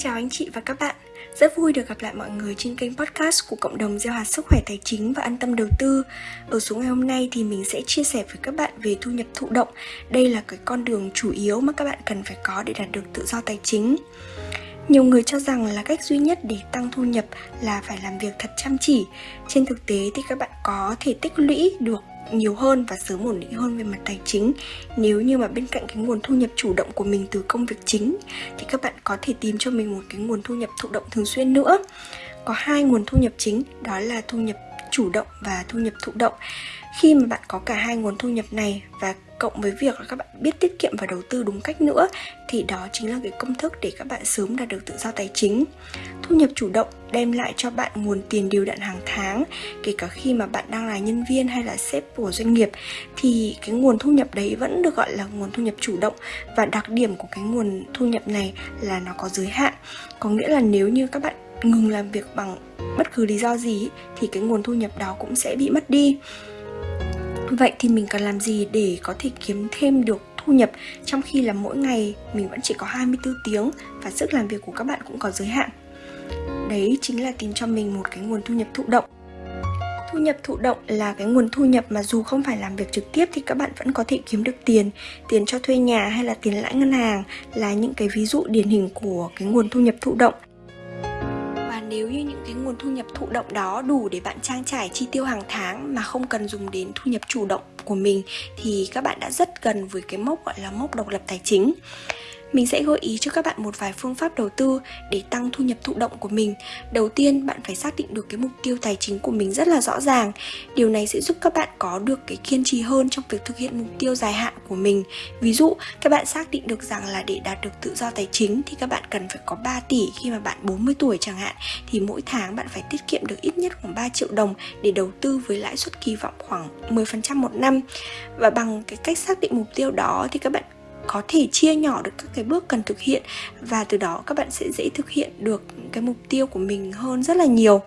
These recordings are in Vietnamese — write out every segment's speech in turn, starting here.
chào anh chị và các bạn. Rất vui được gặp lại mọi người trên kênh podcast của cộng đồng gieo hạt sức khỏe tài chính và an tâm đầu tư. Ở số ngày hôm nay thì mình sẽ chia sẻ với các bạn về thu nhập thụ động. Đây là cái con đường chủ yếu mà các bạn cần phải có để đạt được tự do tài chính. Nhiều người cho rằng là cách duy nhất để tăng thu nhập là phải làm việc thật chăm chỉ. Trên thực tế thì các bạn có thể tích lũy được nhiều hơn và sớm ổn định hơn về mặt tài chính. Nếu như mà bên cạnh cái nguồn thu nhập chủ động của mình từ công việc chính, thì các bạn có thể tìm cho mình một cái nguồn thu nhập thụ động thường xuyên nữa. Có hai nguồn thu nhập chính, đó là thu nhập chủ động và thu nhập thụ động. Khi mà bạn có cả hai nguồn thu nhập này và cộng với việc là các bạn biết tiết kiệm và đầu tư đúng cách nữa, thì đó chính là cái công thức để các bạn sớm đạt được tự do tài chính. Thu nhập chủ động đem lại cho bạn nguồn tiền điều đặn hàng tháng, kể cả khi mà bạn đang là nhân viên hay là sếp của doanh nghiệp, thì cái nguồn thu nhập đấy vẫn được gọi là nguồn thu nhập chủ động. Và đặc điểm của cái nguồn thu nhập này là nó có giới hạn. Có nghĩa là nếu như các bạn ngừng làm việc bằng bất cứ lý do gì thì cái nguồn thu nhập đó cũng sẽ bị mất đi Vậy thì mình cần làm gì để có thể kiếm thêm được thu nhập trong khi là mỗi ngày mình vẫn chỉ có 24 tiếng và sức làm việc của các bạn cũng có giới hạn. Đấy chính là tìm cho mình một cái nguồn thu nhập thụ động. Thu nhập thụ động là cái nguồn thu nhập mà dù không phải làm việc trực tiếp thì các bạn vẫn có thể kiếm được tiền Tiền cho thuê nhà hay là tiền lãi ngân hàng là những cái ví dụ điển hình của cái nguồn thu nhập thụ động nếu như những cái nguồn thu nhập thụ động đó đủ để bạn trang trải chi tiêu hàng tháng mà không cần dùng đến thu nhập chủ động của mình, thì các bạn đã rất gần với cái mốc, gọi là mốc độc lập tài chính mình sẽ gợi ý cho các bạn một vài phương pháp đầu tư để tăng thu nhập thụ động của mình. Đầu tiên, bạn phải xác định được cái mục tiêu tài chính của mình rất là rõ ràng. Điều này sẽ giúp các bạn có được cái kiên trì hơn trong việc thực hiện mục tiêu dài hạn của mình. Ví dụ, các bạn xác định được rằng là để đạt được tự do tài chính thì các bạn cần phải có 3 tỷ khi mà bạn 40 tuổi chẳng hạn thì mỗi tháng bạn phải tiết kiệm được ít nhất khoảng 3 triệu đồng để đầu tư với lãi suất kỳ vọng khoảng 10% một năm. Và bằng cái cách xác định mục tiêu đó thì các bạn có thể chia nhỏ được các cái bước cần thực hiện và từ đó các bạn sẽ dễ thực hiện được cái mục tiêu của mình hơn rất là nhiều.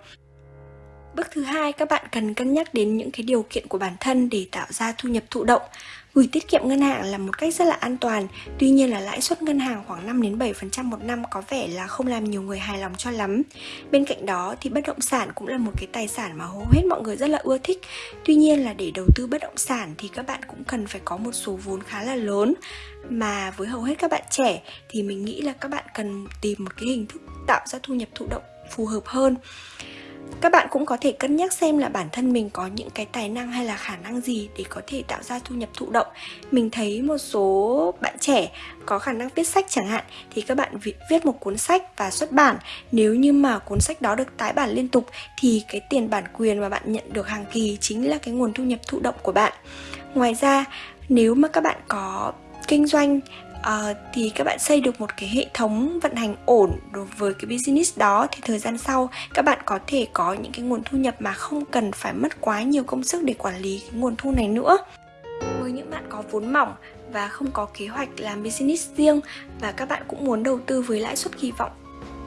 Bước thứ hai, các bạn cần cân nhắc đến những cái điều kiện của bản thân để tạo ra thu nhập thụ động. Gửi tiết kiệm ngân hàng là một cách rất là an toàn, tuy nhiên là lãi suất ngân hàng khoảng 5 đến 7% một năm có vẻ là không làm nhiều người hài lòng cho lắm. Bên cạnh đó thì bất động sản cũng là một cái tài sản mà hầu hết mọi người rất là ưa thích. Tuy nhiên là để đầu tư bất động sản thì các bạn cũng cần phải có một số vốn khá là lớn mà với hầu hết các bạn trẻ thì mình nghĩ là các bạn cần tìm một cái hình thức tạo ra thu nhập thụ động phù hợp hơn các bạn cũng có thể cân nhắc xem là bản thân mình có những cái tài năng hay là khả năng gì để có thể tạo ra thu nhập thụ động. Mình thấy một số bạn trẻ có khả năng viết sách chẳng hạn, thì các bạn viết một cuốn sách và xuất bản. Nếu như mà cuốn sách đó được tái bản liên tục, thì cái tiền bản quyền mà bạn nhận được hàng kỳ chính là cái nguồn thu nhập thụ động của bạn. Ngoài ra, nếu mà các bạn có kinh doanh uh, thì các bạn xây được một cái hệ thống vận hành ổn đối với cái business đó thì thời gian sau các bạn có thể có những cái nguồn thu nhập mà không cần phải mất quá nhiều công sức để quản lý cái nguồn thu này nữa. Với những bạn có vốn mỏng và không có kế hoạch làm business riêng và các bạn cũng muốn đầu tư với lãi suất kỳ vọng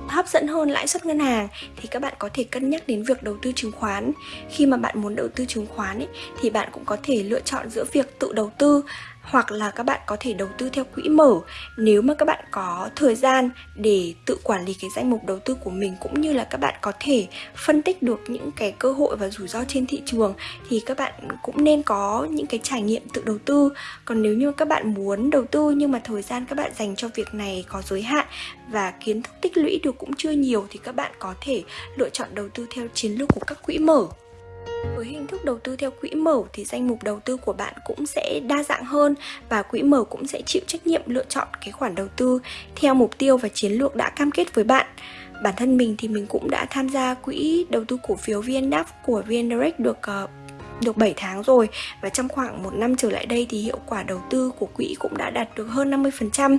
hấp dẫn hơn lãi suất ngân hàng thì các bạn có thể cân nhắc đến việc đầu tư chứng khoán. Khi mà bạn muốn đầu tư chứng khoán ấy, thì bạn cũng có thể lựa chọn giữa việc tự đầu tư hoặc là các bạn có thể đầu tư theo quỹ mở nếu mà các bạn có thời gian để tự quản lý cái danh mục đầu tư của mình, cũng như là các bạn có thể phân tích được những cái cơ hội và rủi ro trên thị trường thì các bạn cũng nên có những cái trải nghiệm tự đầu tư. Còn nếu như các bạn muốn đầu tư nhưng mà thời gian các bạn dành cho việc này có giới hạn và kiến thức tích lũy được cũng chưa nhiều thì các bạn có thể lựa chọn đầu tư theo chiến lược của các quỹ mở với hình thức đầu tư theo quỹ mở thì danh mục đầu tư của bạn cũng sẽ đa dạng hơn và quỹ mở cũng sẽ chịu trách nhiệm lựa chọn cái khoản đầu tư theo mục tiêu và chiến lược đã cam kết với bạn. Bản thân mình thì mình cũng đã tham gia quỹ đầu tư cổ phiếu VNDAX của VNdirect được uh, được 7 tháng rồi và trong khoảng một năm trở lại đây thì hiệu quả đầu tư của quỹ cũng đã đạt được hơn 50%.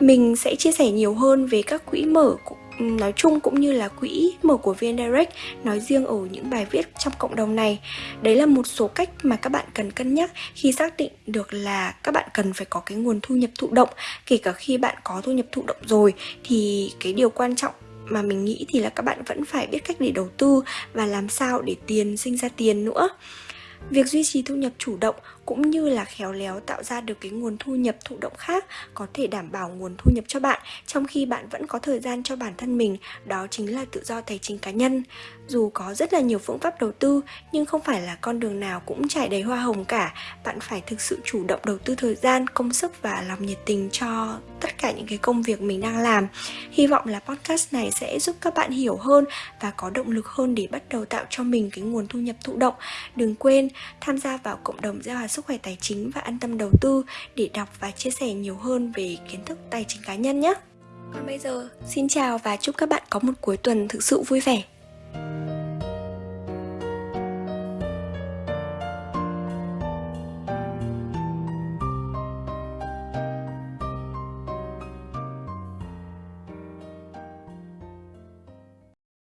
Mình sẽ chia sẻ nhiều hơn về các quỹ mở nói chung cũng như là quỹ mở của VN Direct nói riêng ở những bài viết trong cộng đồng này. Đấy là một số cách mà các bạn cần cân nhắc khi xác định được là các bạn cần phải có cái nguồn thu nhập thụ động. Kể cả khi bạn có thu nhập thụ động rồi, thì cái điều quan trọng mà mình nghĩ thì là các bạn vẫn phải biết cách để đầu tư và làm sao để tiền sinh ra tiền nữa Việc duy trì thu nhập chủ động cũng như là khéo léo tạo ra được cái nguồn thu nhập thụ động khác có thể đảm bảo nguồn thu nhập cho bạn trong khi bạn vẫn có thời gian cho bản thân mình, đó chính là tự do tài chính cá nhân dù có rất là nhiều phương pháp đầu tư, nhưng không phải là con đường nào cũng trải đầy hoa hồng cả. Bạn phải thực sự chủ động đầu tư thời gian, công sức và lòng nhiệt tình cho tất cả những cái công việc mình đang làm. Hy vọng là podcast này sẽ giúp các bạn hiểu hơn và có động lực hơn để bắt đầu tạo cho mình cái nguồn thu nhập thụ động. Đừng quên tham gia vào cộng đồng gieo hạt sức khỏe tài chính và an tâm đầu tư để đọc và chia sẻ nhiều hơn về kiến thức tài chính cá nhân nhé. Còn bây giờ, xin chào và chúc các bạn có một cuối tuần thực sự vui vẻ.